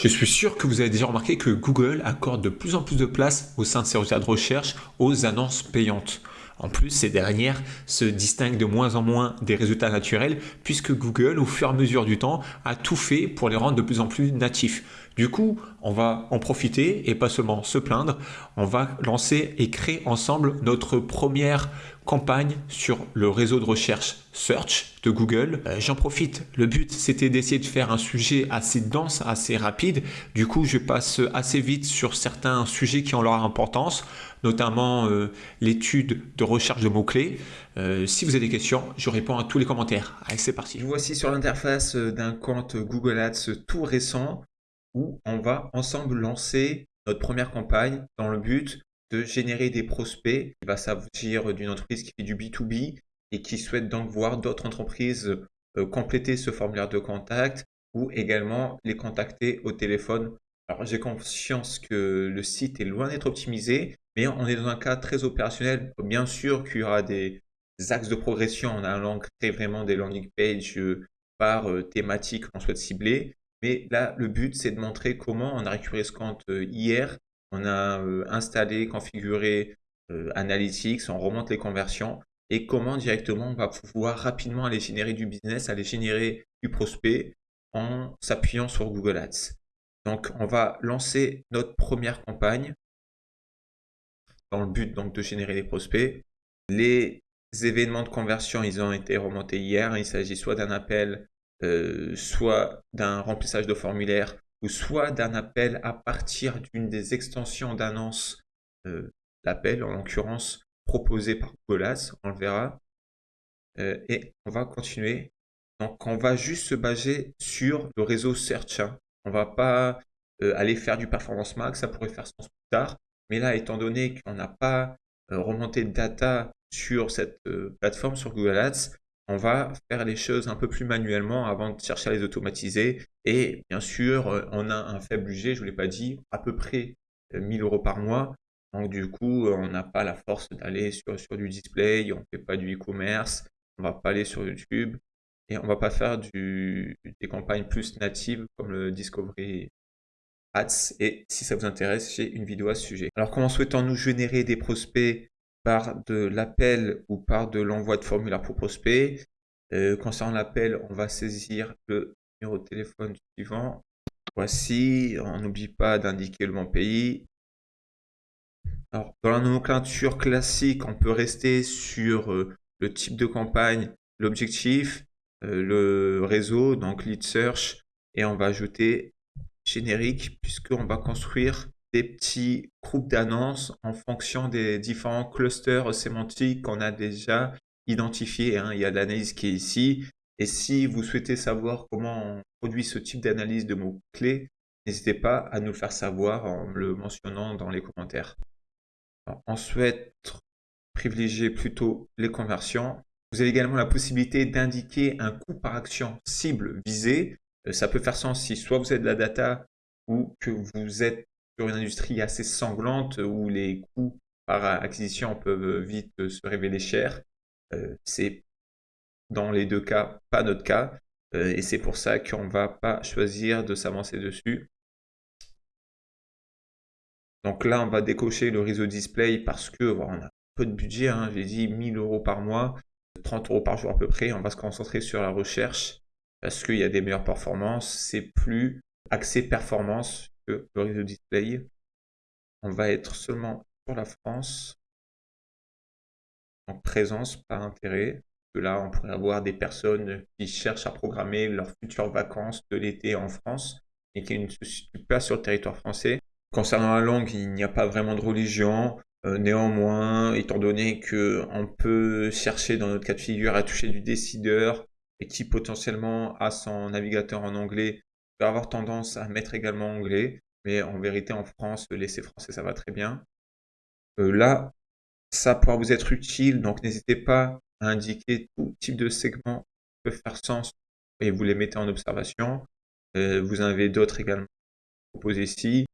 Je suis sûr que vous avez déjà remarqué que Google accorde de plus en plus de place au sein de ses résultats de recherche aux annonces payantes. En plus, ces dernières se distinguent de moins en moins des résultats naturels puisque Google, au fur et à mesure du temps, a tout fait pour les rendre de plus en plus natifs. Du coup, on va en profiter et pas seulement se plaindre, on va lancer et créer ensemble notre première campagne sur le réseau de recherche Search de Google. Euh, j'en profite, le but c'était d'essayer de faire un sujet assez dense, assez rapide. Du coup, je passe assez vite sur certains sujets qui ont leur importance, notamment euh, l'étude de recherche de mots-clés. Euh, si vous avez des questions, je réponds à tous les commentaires. Allez, c'est parti. Voici sur l'interface d'un compte Google Ads tout récent où on va ensemble lancer notre première campagne dans le but de générer des prospects. Il va s'agir d'une entreprise qui fait du B2B et qui souhaite donc voir d'autres entreprises euh, compléter ce formulaire de contact ou également les contacter au téléphone. Alors j'ai conscience que le site est loin d'être optimisé, mais on est dans un cas très opérationnel. Bien sûr qu'il y aura des axes de progression en allant créer vraiment des landing pages euh, par euh, thématique qu'on souhaite cibler. Mais là, le but, c'est de montrer comment on a récupéré ce compte hier on a euh, installé, configuré euh, Analytics, on remonte les conversions et comment directement on va pouvoir rapidement aller générer du business, aller générer du prospect en s'appuyant sur Google Ads. Donc, on va lancer notre première campagne dans le but donc de générer des prospects. Les événements de conversion, ils ont été remontés hier. Il s'agit soit d'un appel, euh, soit d'un remplissage de formulaire, ou soit d'un appel à partir d'une des extensions d'annonce euh, l'appel, en l'occurrence proposé par Google Ads, on le verra. Euh, et on va continuer. Donc, on va juste se baser sur le réseau Search. Hein. On va pas euh, aller faire du Performance Max, ça pourrait faire sens plus tard. Mais là, étant donné qu'on n'a pas remonté de data sur cette plateforme, sur Google Ads, on va faire les choses un peu plus manuellement avant de chercher à les automatiser. Et bien sûr, euh, on a un faible budget, je ne vous l'ai pas dit, à peu près 1000 euh, euros par mois. Donc du coup, on n'a pas la force d'aller sur, du display, on ne fait pas du e-commerce, on ne va pas aller sur YouTube et on ne va pas faire des campagnes plus natives comme le Discovery Ads. Et si ça vous intéresse, j'ai une vidéo à ce sujet. Alors comment souhaitons-nous générer des prospects par de l'appel ou par de l'envoi de formulaire pour prospect. Euh, concernant l'appel, on va saisir le numéro de téléphone suivant. Voici, on n'oublie pas d'indiquer le bon pays. Dans la nomenclature classique, on peut rester sur euh, le type de campagne, l'objectif, euh, le réseau, donc lead search, et on va ajouter générique puisqu'on va construire des petits groupes d'annonces en fonction des différents clusters sémantiques qu'on a déjà identifiés. Hein. Il y a l'analyse qui est ici. Et si vous souhaitez savoir comment on produit ce type d'analyse de mots-clés, n'hésitez pas à nous le faire savoir en le mentionnant dans les commentaires. on souhaite privilégier plutôt les conversions. Vous avez également la possibilité d'indiquer un coût par action cible visée. Euh, ça peut faire sens si soit vous avez de la data ou que vous êtes sur une industrie assez sanglante où les coûts par acquisition peuvent vite se révéler chers. Euh, c'est dans les deux cas pas notre cas euh, et c'est pour ça qu'on ne va pas choisir de s'avancer dessus. Donc là, on va décocher le réseau display parce que on a peu de budget. Hein, J'ai dit 1000 euros par mois, 30 euros par jour à peu près. On va se concentrer sur la recherche parce qu'il y a des meilleures performances. C'est plus axé performance le réseau display. On va être seulement sur la France en présence par intérêt. Que là, on pourrait avoir des personnes qui cherchent à programmer leurs futures vacances de l'été en France et qui ne se situent pas sur le territoire français. Concernant la langue, il n'y a pas vraiment de religion. Euh, néanmoins, étant donné qu'on peut chercher dans notre cas de figure à toucher du décideur et qui potentiellement a son navigateur en anglais, avoir tendance à mettre également anglais, mais en vérité en France, laisser français ça va très bien. Euh, là, ça pourra vous être utile, donc n'hésitez pas à indiquer tout type de segment qui peut faire sens et vous les mettez en observation. Euh, vous en avez d'autres également proposés ici.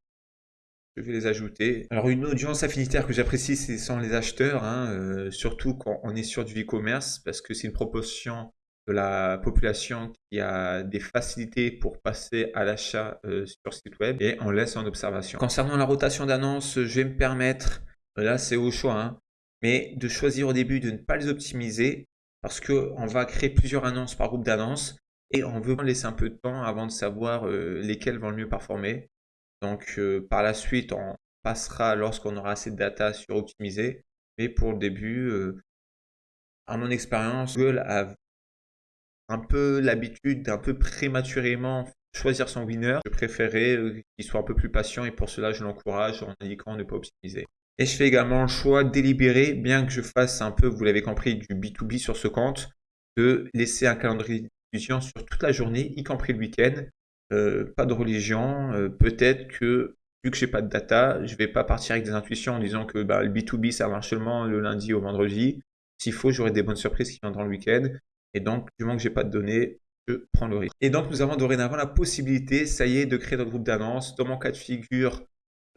Je vais les ajouter. Alors une audience affinitaire que j'apprécie, ce sont les acheteurs, hein, euh, surtout quand on est sur du e-commerce, parce que c'est une proportion de la population qui a des facilités pour passer à l'achat euh, sur site web et on laisse en observation. Concernant la rotation d'annonces, je vais me permettre, là c'est au choix, hein, mais de choisir au début de ne pas les optimiser parce qu'on va créer plusieurs annonces par groupe d'annonces et on veut laisser un peu de temps avant de savoir euh, lesquelles vont le mieux performer. Donc euh, par la suite, on passera lorsqu'on aura assez de data sur optimiser. Mais pour le début, à mon expérience, Google a un peu l'habitude d'un peu prématurément choisir son winner. Je préférais euh, qu'il soit un peu plus patient et pour cela, je l'encourage en indiquant ne pas optimiser. Et je fais également le choix délibéré, bien que je fasse un peu, vous l'avez compris, du B2B sur ce compte, de laisser un calendrier de sur toute la journée, y compris le week-end. Euh, pas de religion. Euh, peut-être que, vu que j'ai pas de data, je vais pas partir avec des intuitions en disant que bah, le B2B, ça marche seulement le lundi au vendredi. S'il faut, j'aurai des bonnes surprises qui viendront le week-end. Et donc, du moment que j'ai pas de données, je prends le risque. Et donc, nous avons dorénavant la possibilité, ça y est, de créer notre groupe d'annonces. Dans mon cas de figure,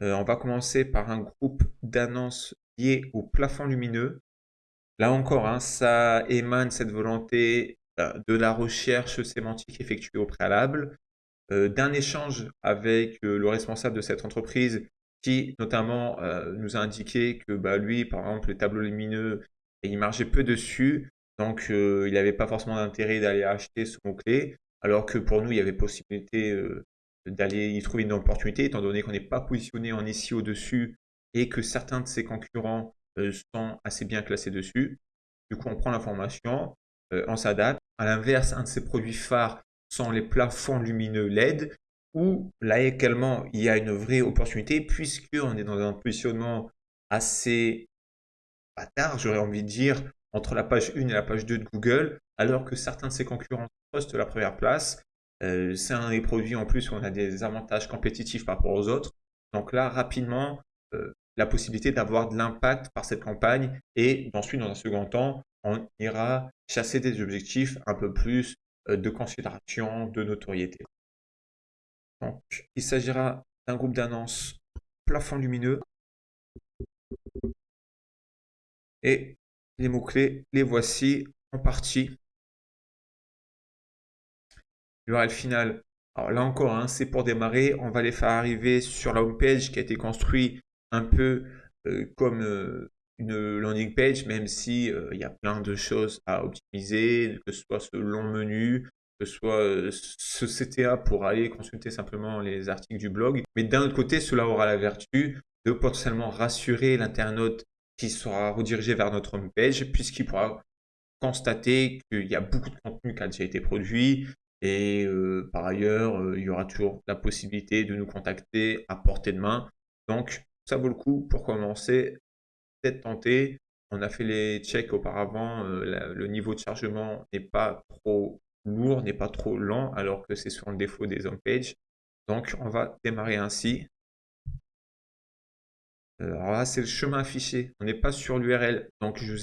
euh, on va commencer par un groupe d'annonces lié au plafond lumineux. Là encore, hein, ça émane cette volonté euh, de la recherche sémantique effectuée au préalable, euh, d'un échange avec le responsable de cette entreprise qui notamment nous a indiqué que bah, lui, par exemple, les tableaux lumineux, il marchait peu dessus. Donc, euh, il n'avait pas forcément d'intérêt d'aller acheter ce mot-clé, alors que pour nous, il y avait possibilité euh, d'aller y trouver une opportunité, étant donné qu'on n'est pas positionné en ici au-dessus et que certains de ses concurrents euh, sont assez bien classés dessus. Du coup, on prend l'information, on s'adapte. À l'inverse, un de ses produits phares sont les plafonds lumineux LED, où là également, il y a une vraie opportunité, puisqu'on est dans un positionnement assez bâtard, j'aurais envie de dire, entre la page 1 et la page 2 de Google, alors que certains de ses concurrents postent la première place. Euh, c'est un des produits en plus où on a des avantages compétitifs par rapport aux autres. Donc là, rapidement, euh, la possibilité d'avoir de l'impact par cette campagne et ensuite, dans un second temps, on ira chasser des objectifs un peu plus euh, de considération, de notoriété. Donc, il s'agira d'un groupe d'annonces plafond lumineux et les mots-clés, les voici en partie. L'URL finale, alors là encore, hein, c'est pour démarrer. On va les faire arriver sur la home page qui a été construite un peu euh, comme euh, une landing page, même si euh, il y a plein de choses à optimiser, que ce soit ce long menu, que ce soit ce CTA pour aller consulter simplement les articles du blog. Mais d'un autre côté, cela aura la vertu de potentiellement rassurer l'internaute qui sera redirigé vers notre home page puisqu'il pourra constater qu'il y a beaucoup de contenu qui a déjà été produit et euh, par ailleurs, euh, il y aura toujours la possibilité de nous contacter à portée de main. Donc, ça vaut le coup pour commencer, peut-être tenter. On a fait les checks auparavant, euh, le niveau de chargement n'est pas trop lourd, n'est pas trop lent, alors que c'est sur le défaut des home pages. Donc, on va démarrer ainsi. Euh, alors là, c'est le chemin affiché. On n'est pas sur l'URL. Donc, je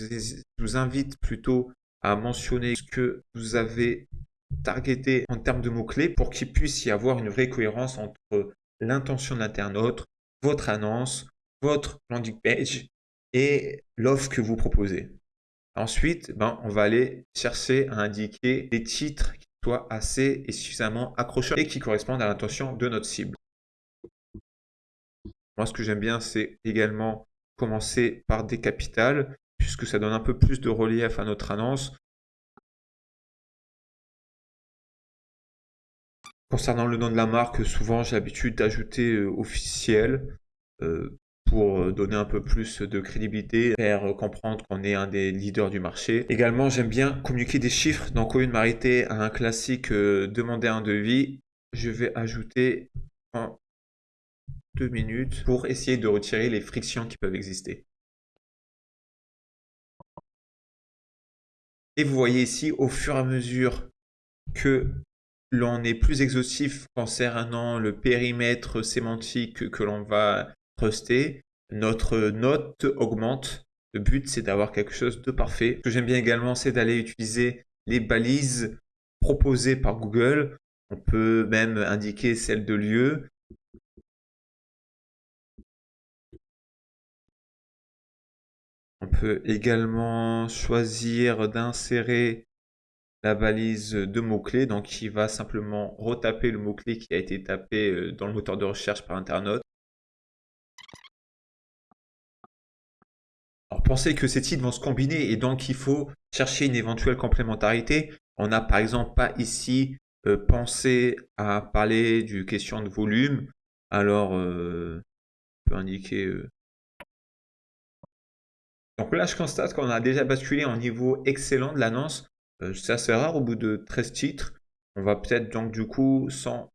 vous, invite plutôt à mentionner ce que vous avez targeté en termes de mots-clés pour qu'il puisse y avoir une vraie cohérence entre l'intention de l'internaute, votre annonce, votre landing page et l'offre que vous proposez. Ensuite, ben, on va aller chercher à indiquer des titres qui soient assez et suffisamment accrocheurs et qui correspondent à l'intention de notre cible. Moi, ce que j'aime bien, c'est également commencer par des capitales, puisque ça donne un peu plus de relief à notre annonce. Concernant le nom de la marque, souvent j'ai l'habitude d'ajouter euh, officiel euh, pour euh, donner un peu plus de crédibilité, faire comprendre qu'on est un des leaders du marché. Également, j'aime bien communiquer des chiffres. Donc, au lieu de m'arrêter à un classique demander un devis, je vais ajouter en deux minutes pour essayer de retirer les frictions qui peuvent exister. Et vous voyez ici, au fur et à mesure que l'on est plus exhaustif concernant le périmètre sémantique que l'on va truster, notre note augmente. Le but, c'est d'avoir quelque chose de parfait. Ce que j'aime bien également, c'est d'aller utiliser les balises proposées par Google. On peut même indiquer celle de lieu On peut également choisir d'insérer la balise de mots-clés, donc il va simplement retaper le mot-clé qui a été tapé euh, dans le moteur de recherche par internaute. Alors pensez que ces titres vont se combiner et donc il faut chercher une éventuelle complémentarité. On n'a par exemple pas ici euh, pensé à parler du question de volume. Alors, euh, on peut indiquer donc là, je constate qu'on a déjà basculé en niveau excellent de l'annonce. Euh, c'est assez rare au bout de 13 titres. On va peut-être donc du coup, sans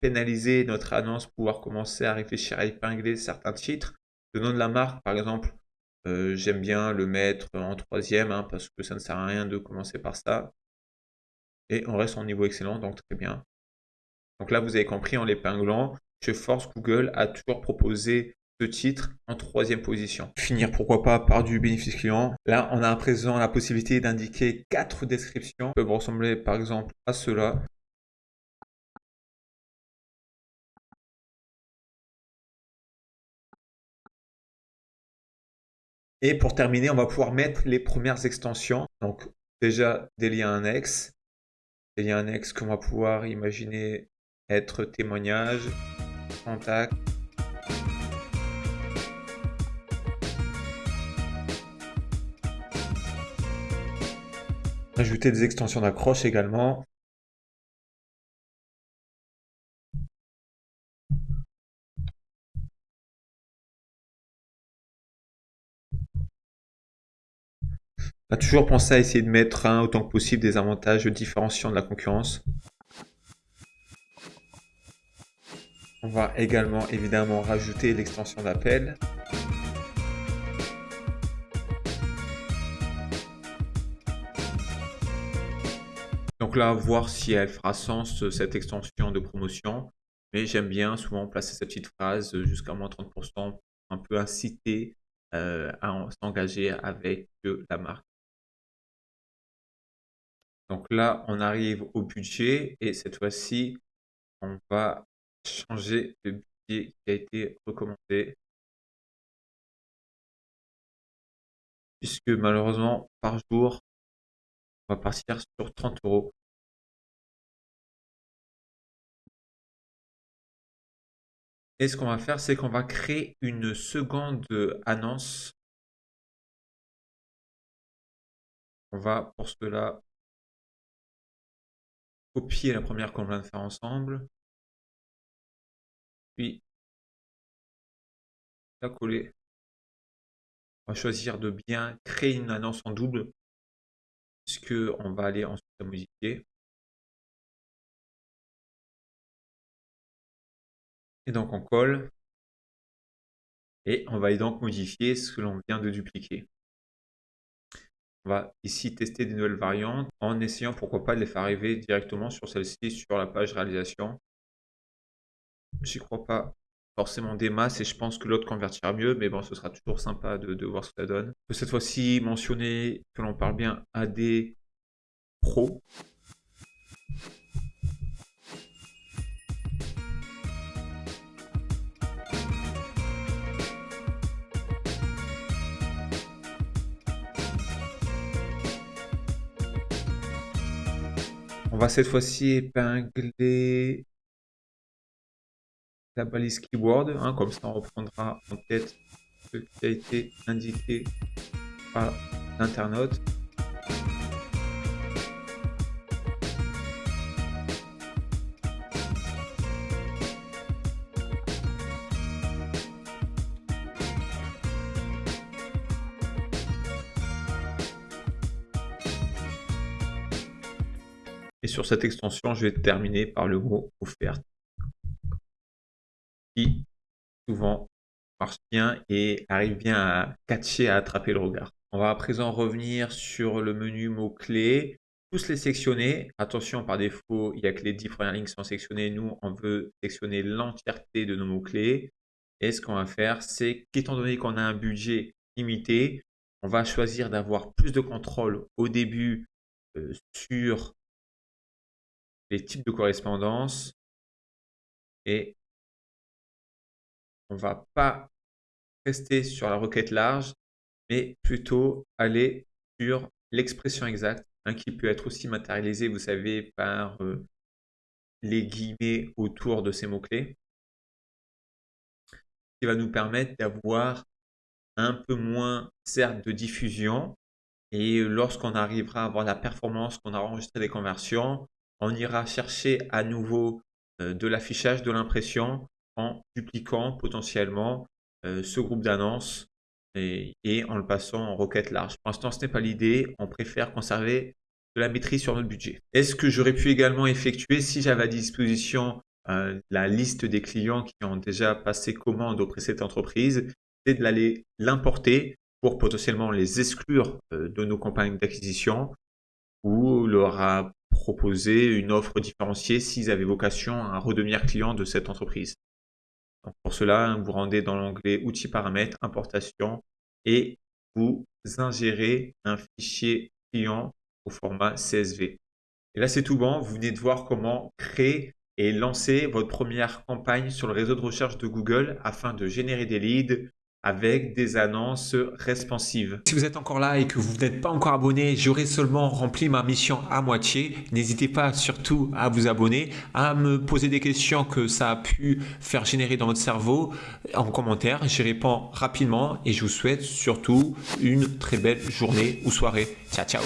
pénaliser notre annonce, pouvoir commencer à réfléchir à épingler certains titres. Le nom de la marque, par exemple, euh, j'aime bien le mettre en troisième hein, parce que ça ne sert à rien de commencer par ça. Et on reste en niveau excellent, donc très bien. Donc là, vous avez compris, en l'épinglant, je force Google à toujours proposer titre en troisième position. Finir pourquoi pas par du bénéfice client. Là, on a à présent la possibilité d'indiquer quatre descriptions peuvent ressembler par exemple à cela. Et pour terminer, on va pouvoir mettre les premières extensions. Donc déjà des liens annexes. Des liens annexes qu'on va pouvoir imaginer être témoignages, contact, Ajouter des extensions d'accroche également. On a toujours pensé à essayer de mettre un, autant que possible des avantages différenciants de la concurrence. On va également évidemment rajouter l'extension d'appel. Donc là, voir si elle fera sens cette extension de promotion. Mais j'aime bien souvent placer cette petite phrase jusqu'à moins 30%, un peu inciter euh, à s'engager avec la marque. Donc là, on arrive au budget et cette fois-ci, on va changer le budget qui a été recommandé. Puisque malheureusement, par jour, on va partir sur 30 euros. Et ce qu'on va faire, c'est qu'on va créer une seconde annonce. On va pour cela copier la première qu'on vient de faire ensemble. Puis la coller. On va choisir de bien créer une annonce en double puisque on va aller ensuite à modifier. Et donc on colle. Et on va donc modifier ce que l'on vient de dupliquer. On va ici tester des nouvelles variantes en essayant pourquoi pas de les faire arriver directement sur celle-ci, sur la page réalisation. Je n'y crois pas forcément des masses et je pense que l'autre convertira mieux, mais bon, ce sera toujours sympa de, de voir ce que ça donne. Cette fois-ci mentionner que l'on parle bien AD Pro. Va cette fois-ci épingler la balise keyword, hein, comme ça on reprendra en tête ce qui a été indiqué par l'internaute. Et sur cette extension, je vais terminer par le mot offerte qui souvent marche bien et arrive bien à catcher, à attraper le regard. On va à présent revenir sur le menu mots-clés, tous les sectionner. Attention, par défaut, il n'y a que les 10 premières lignes qui sont sectionnées. Nous, on veut sectionner l'entièreté de nos mots-clés. Et ce qu'on va faire, c'est qu'étant donné qu'on a un budget limité, on va choisir d'avoir plus de contrôle au début euh, sur les types de correspondance et on va pas rester sur la requête large, mais plutôt aller sur l'expression exacte hein, qui peut être aussi matérialisé, vous savez, par euh, les guillemets autour de ces mots-clés, qui va nous permettre d'avoir un peu moins, certes, de diffusion, et lorsqu'on arrivera à avoir la performance qu'on a enregistré des conversions, on ira chercher à nouveau euh, de l'affichage, de l'impression en dupliquant potentiellement euh, ce groupe d'annonces et, en le passant en requête large. Pour l'instant, ce n'est pas l'idée. On préfère conserver de la maîtrise sur notre budget. Est-ce que j'aurais pu également effectuer, si j'avais à disposition euh, la liste des clients qui ont déjà passé commande auprès de cette entreprise, c'est de l'aller l'importer pour potentiellement les exclure de nos campagnes d'acquisition ou leur proposer une offre différenciée s'ils avaient vocation à redevenir client de cette entreprise pour cela, vous rendez dans l'onglet Outils paramètres, importation et vous ingérez un fichier client au format CSV. Et là, c'est tout bon. Vous venez de voir comment créer et lancer votre première campagne sur le réseau de recherche de Google afin de générer des leads, avec des annonces responsives. Si vous êtes encore là et que vous n'êtes pas encore abonné, j'aurai seulement rempli ma mission à moitié. N'hésitez pas surtout à vous abonner, à me poser des questions que ça a pu faire générer dans votre cerveau en commentaire. J'y réponds rapidement et je vous souhaite surtout une très belle journée ou soirée. Ciao, ciao